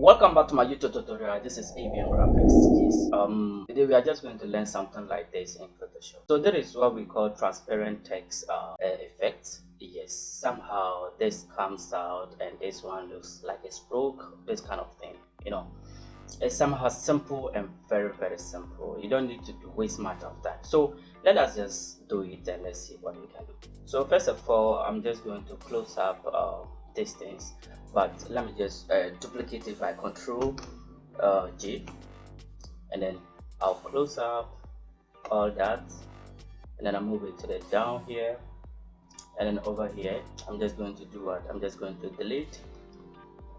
welcome back to my youtube tutorial. This is avian graphics. Yes um today we are just going to learn something like this in photoshop. So that is what we call transparent text uh, effect yes somehow this comes out and this one looks like it's broke. this kind of thing you know. It's somehow simple and very very simple. You don't need to waste much of that. so let us just do it and let's see what we can do. So first of all i'm just going to close up uh, these things but let me just uh, duplicate it by control uh, G and then I'll close up all that. And then I move it to the down here. And then over here I'm just going to do what? I'm just going to delete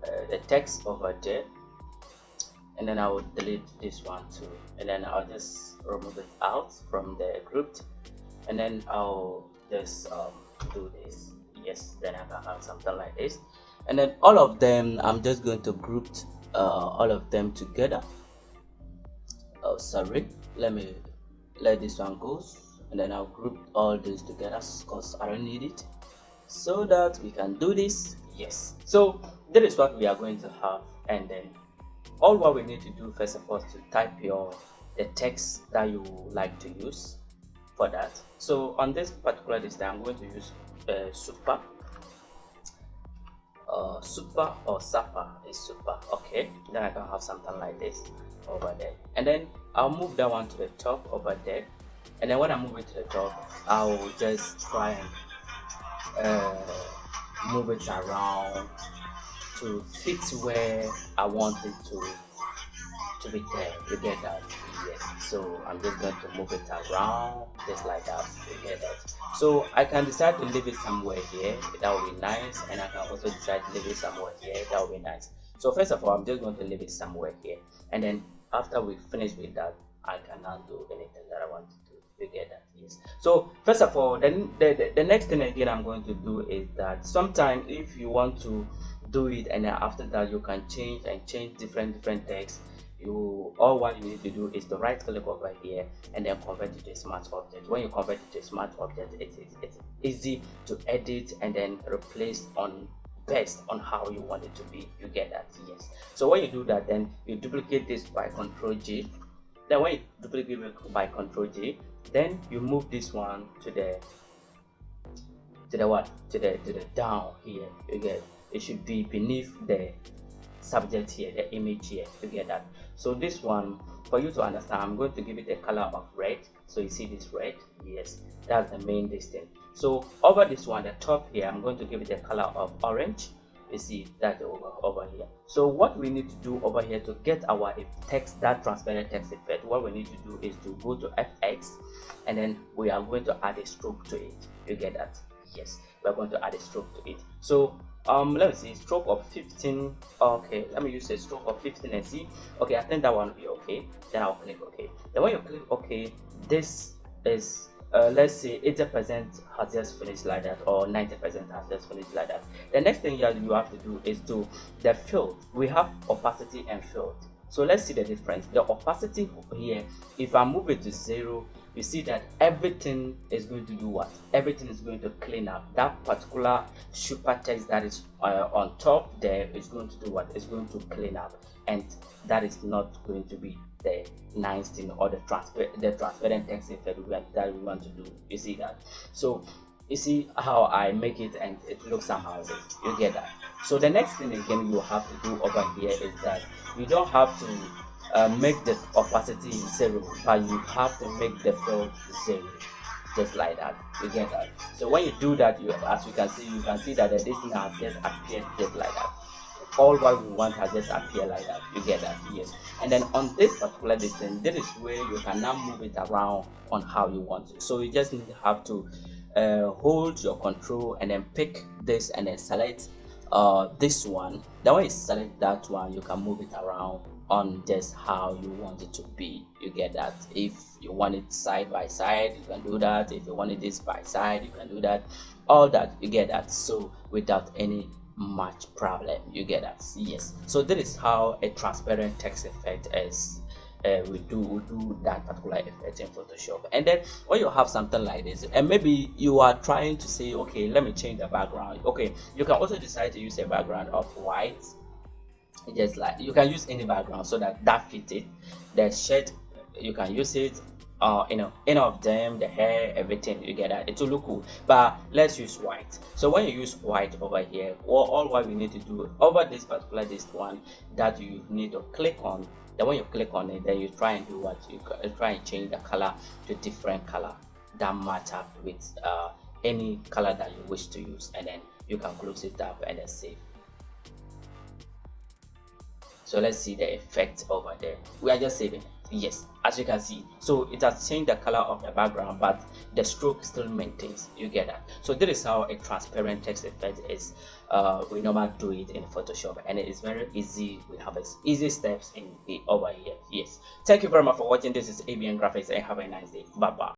uh, the text over there. And then I will delete this one too. And then I'll just remove it out from the group. And then I'll just um, do this. Yes then I can have something like this and then all of them I'm just going to group uh, all of them together. Oh sorry. Let me let this one go. And then I'll group all these together because I don't need it. So that we can do this. Yes. So that is what we are going to have. And then all what we need to do first of all is to type your the text that you like to use for that. So on this particular list I'm going to use uh, super uh, super or supper is super okay? Then I can have something like this over there. And then I'll move that one to the top over there. And then when I move it to the top I'll just try and uh, move it around to fit where I want it to to be there you get that yes so i'm just going to move it around just like get that so i can decide to leave it somewhere here that would be nice and i can also decide to leave it somewhere here that would be nice. So first of all i'm just going to leave it somewhere here and then after we finish with that i can now do anything that i want to do you that yes. So first of all then the, the, the next thing again i'm going to do is that sometimes if you want to do it and then after that you can change and change different different text you all what you need to do is to right click over here and then convert it to a smart object. When you convert it to a smart object it is it's easy to edit and then replace on based on how you want it to be. You get that yes. So when you do that then you duplicate this by control g. Then when you duplicate it by control g then you move this one to the to the what? To the to the down here. You get it should be beneath the subject here the image here to get that so this one for you to understand i'm going to give it a color of red. So you see this red? Yes that's the main distance. So over this one the top here i'm going to give it a color of orange. You see that over over here. So what we need to do over here to get our text that transparent text effect what we need to do is to go to fx and then we are going to add a stroke to it. You get that? Yes we're going to add a stroke to it. So um let me see stroke of 15 okay let me use a stroke of 15 and see. Okay i think that one will be okay. Then i'll click okay. Then when you click okay this is uh, let's say 80 percent has just finished like that or 90 percent has just finished like that. The next thing you have to do is to the fill we have opacity and fill so let's see the difference. The opacity here if i move it to zero you see that everything is going to do what? Everything is going to clean up. That particular super text that is uh, on top there is going to do what? Is going to clean up. And that is not going to be the nice thing or the transfer the transparent text effect that we want to do. You see that? So you see how i make it and it looks somehow you get that? So the next thing again you have to do over here is that you don't have to uh, make the opacity zero but you have to make the fill zero just like that. You get that? So when you do that you as you can see you can see that the distance has just appeared just like that. All what we want has just appeared like that. You get that? Yes. And then on this particular distance this is where you can now move it around on how you want it so you just have to uh, hold your control and then pick this and then select uh, this one then when you select that one you can move it around on just how you want it to be. You get that. If you want it side by side you can do that. If you want it this by side you can do that. All that you get that. So without any much problem you get that. Yes. So that is how a transparent text effect is uh, we do we do that particular effect in photoshop. And then when you have something like this and maybe you are trying to say okay let me change the background. Okay you can also decide to use a background of white. Just like you can use any background so that that fits it. The shirt you can use it uh you know any of them the hair everything you get that it will look cool. But let's use white. So when you use white over here all, all what we need to do over this particular this one that you need to click on then when you click on it then you try and do what you try and change the color to different color that match up with uh, any color that you wish to use and then you can close it up and then save. So let's see the effect over there. We are just saving yes as you can see. So it has changed the color of the background but the stroke still maintains you get that. So this is how a transparent text effect is uh, we normally do it in photoshop and it is very easy. We have easy steps in the over here. Yes. Thank you very much for watching. This is abn graphics and have a nice day. Bye bye